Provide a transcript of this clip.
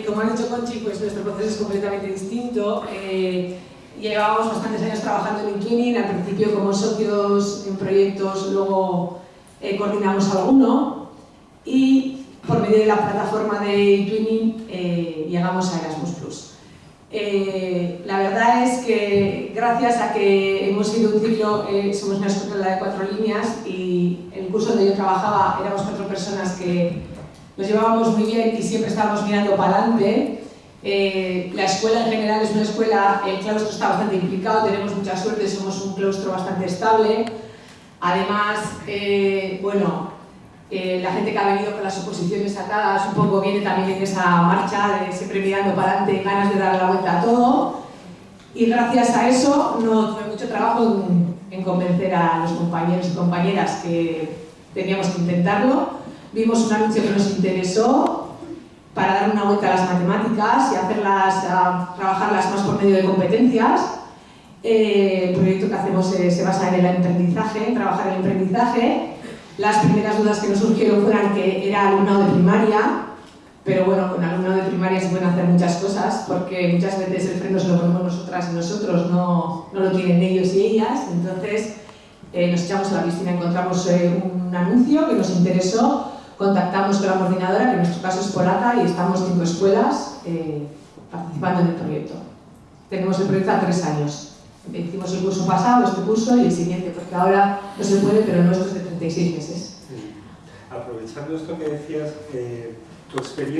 Como ha dicho Conchi, pues nuestro proceso es completamente distinto. Eh, llevábamos bastantes años trabajando en eTwinning, al principio como socios en proyectos, luego eh, coordinamos alguno y por medio de la plataforma de eTwinning eh, llegamos a Erasmus+. Eh, la verdad es que gracias a que hemos sido un ciclo, eh, somos una escuela de cuatro líneas y el curso donde yo trabajaba éramos cuatro personas que nos llevábamos muy bien y siempre estábamos mirando para adelante. Eh, la escuela en general es una escuela, el claustro está bastante implicado, tenemos mucha suerte, somos un claustro bastante estable. Además, eh, bueno, eh, la gente que ha venido con las oposiciones atadas un poco viene también en esa marcha de siempre mirando para adelante, ganas de dar la vuelta a todo. Y gracias a eso no tuve mucho trabajo en, en convencer a los compañeros y compañeras que teníamos que intentarlo vimos un anuncio que nos interesó para dar una vuelta a las matemáticas y hacerlas, trabajarlas más por medio de competencias. Eh, el proyecto que hacemos se basa en el aprendizaje, en trabajar el aprendizaje. Las primeras dudas que nos surgieron fueron que era alumnado de primaria, pero bueno, con alumnado de primaria se pueden hacer muchas cosas, porque muchas veces el freno se lo ponemos nosotras y nosotros, no, no lo tienen ellos y ellas, entonces eh, nos echamos a la piscina, encontramos eh, un anuncio que nos interesó contactamos con la coordinadora, que en nuestro caso es polaca, y estamos cinco escuelas eh, participando en el proyecto. Tenemos el proyecto a tres años. Hicimos el curso pasado, este curso y el siguiente, porque ahora no se puede, pero nuestro es de 36 meses. Aprovechando esto que decías, eh, tu experiencia